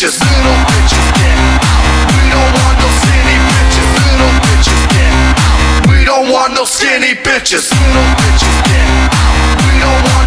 bitches, little bitches, get out. We don't want no skinny bitches, little bitches, get out. We don't want no skinny bitches, little bitches, get out. We don't want